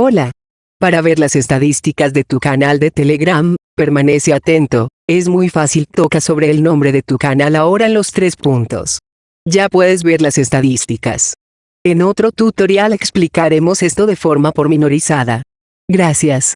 Hola. Para ver las estadísticas de tu canal de Telegram, permanece atento, es muy fácil toca sobre el nombre de tu canal ahora en los tres puntos. Ya puedes ver las estadísticas. En otro tutorial explicaremos esto de forma pormenorizada. Gracias.